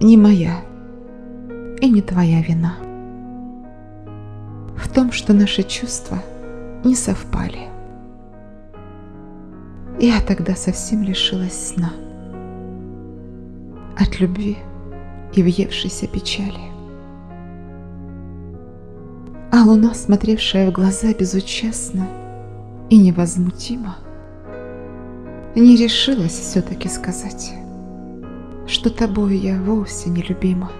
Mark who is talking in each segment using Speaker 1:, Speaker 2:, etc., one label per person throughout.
Speaker 1: не моя и не твоя вина. В том, что наши чувства не совпали. Я тогда совсем лишилась сна от любви и въевшейся печали. А луна, смотревшая в глаза безучастно и невозмутимо, не решилась все-таки сказать, что тобой я вовсе не любима.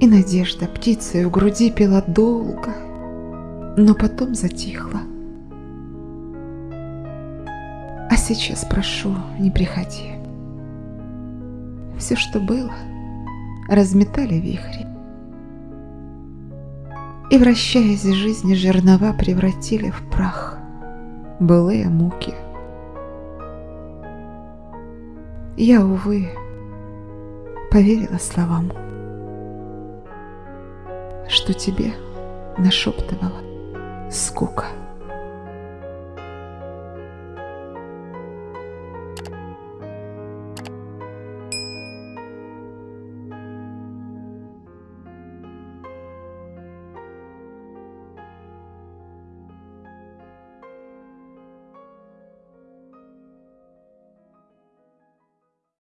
Speaker 1: И надежда птицей у груди пела долго, но потом затихла. А сейчас прошу, не приходи. Все, что было, разметали вихри. И, вращаясь жизни, жернова превратили в прах былые муки. Я, увы, поверила словам, что тебе нашептывала скука.